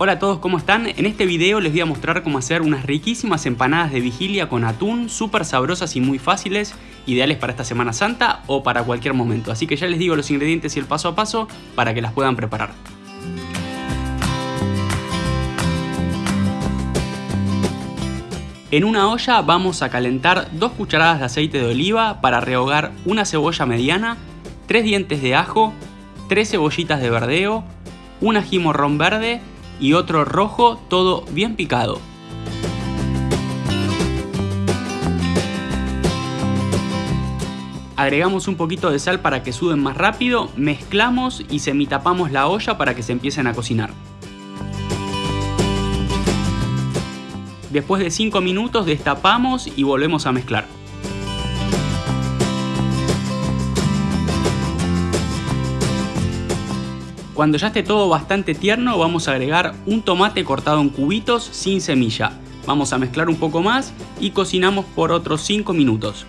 Hola a todos, ¿cómo están? En este video les voy a mostrar cómo hacer unas riquísimas empanadas de vigilia con atún, súper sabrosas y muy fáciles, ideales para esta Semana Santa o para cualquier momento. Así que ya les digo los ingredientes y el paso a paso para que las puedan preparar. En una olla vamos a calentar 2 cucharadas de aceite de oliva para rehogar una cebolla mediana, 3 dientes de ajo, 3 cebollitas de verdeo, un ají morrón verde y otro rojo, todo bien picado. Agregamos un poquito de sal para que suden más rápido, mezclamos y semitapamos la olla para que se empiecen a cocinar. Después de 5 minutos destapamos y volvemos a mezclar. Cuando ya esté todo bastante tierno vamos a agregar un tomate cortado en cubitos sin semilla. Vamos a mezclar un poco más y cocinamos por otros 5 minutos.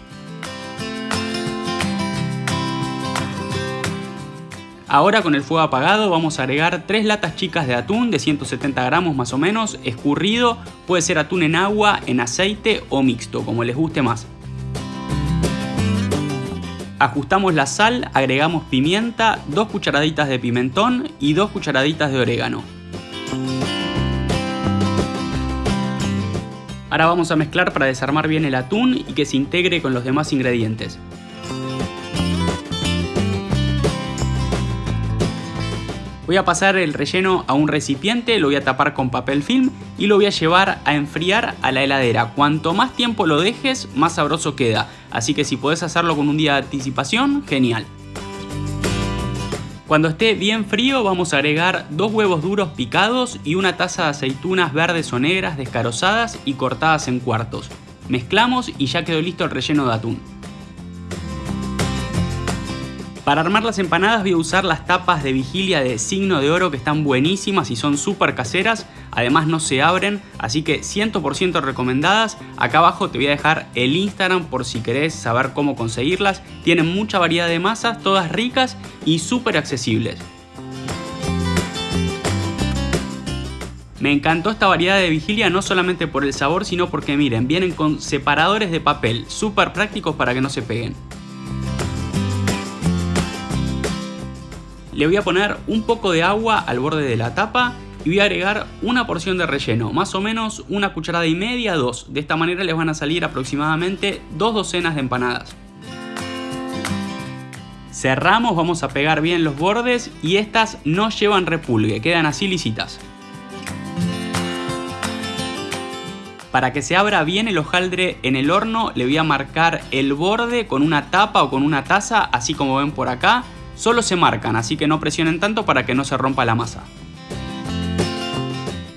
Ahora con el fuego apagado vamos a agregar 3 latas chicas de atún de 170 gramos más o menos, escurrido, puede ser atún en agua, en aceite o mixto, como les guste más. Ajustamos la sal, agregamos pimienta, 2 cucharaditas de pimentón y 2 cucharaditas de orégano. Ahora vamos a mezclar para desarmar bien el atún y que se integre con los demás ingredientes. Voy a pasar el relleno a un recipiente, lo voy a tapar con papel film y lo voy a llevar a enfriar a la heladera. Cuanto más tiempo lo dejes, más sabroso queda. Así que si puedes hacerlo con un día de anticipación, genial. Cuando esté bien frío vamos a agregar dos huevos duros picados y una taza de aceitunas verdes o negras descarozadas y cortadas en cuartos. Mezclamos y ya quedó listo el relleno de atún. Para armar las empanadas voy a usar las tapas de vigilia de signo de oro que están buenísimas y son súper caseras, además no se abren, así que 100% recomendadas. Acá abajo te voy a dejar el Instagram por si querés saber cómo conseguirlas. Tienen mucha variedad de masas, todas ricas y súper accesibles. Me encantó esta variedad de vigilia no solamente por el sabor, sino porque miren, vienen con separadores de papel, súper prácticos para que no se peguen. Le voy a poner un poco de agua al borde de la tapa y voy a agregar una porción de relleno, más o menos una cucharada y media, dos. De esta manera les van a salir aproximadamente dos docenas de empanadas. Cerramos, vamos a pegar bien los bordes y estas no llevan repulgue, quedan así lisitas. Para que se abra bien el hojaldre en el horno le voy a marcar el borde con una tapa o con una taza, así como ven por acá, Solo se marcan, así que no presionen tanto para que no se rompa la masa.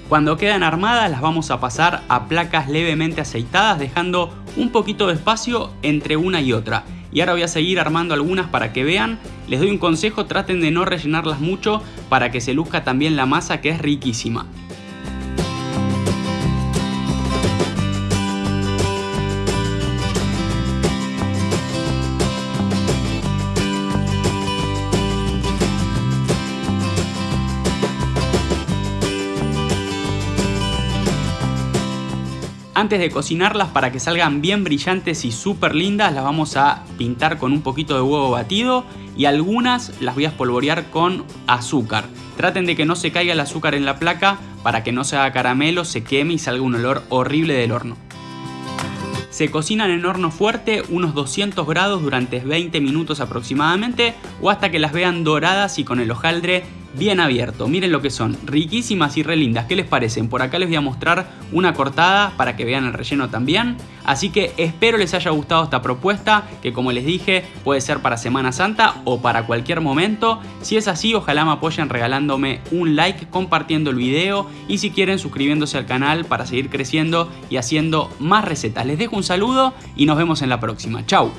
Cuando quedan armadas las vamos a pasar a placas levemente aceitadas dejando un poquito de espacio entre una y otra. Y ahora voy a seguir armando algunas para que vean. Les doy un consejo, traten de no rellenarlas mucho para que se luzca también la masa que es riquísima. Antes de cocinarlas para que salgan bien brillantes y súper lindas las vamos a pintar con un poquito de huevo batido y algunas las voy a espolvorear con azúcar. Traten de que no se caiga el azúcar en la placa para que no se haga caramelo, se queme y salga un olor horrible del horno. Se cocinan en horno fuerte unos 200 grados durante 20 minutos aproximadamente o hasta que las vean doradas y con el hojaldre bien abierto. Miren lo que son, riquísimas y re lindas. ¿Qué les parecen? Por acá les voy a mostrar una cortada para que vean el relleno también. Así que espero les haya gustado esta propuesta, que como les dije puede ser para Semana Santa o para cualquier momento. Si es así, ojalá me apoyen regalándome un like, compartiendo el video y si quieren suscribiéndose al canal para seguir creciendo y haciendo más recetas. Les dejo un saludo y nos vemos en la próxima. Chau.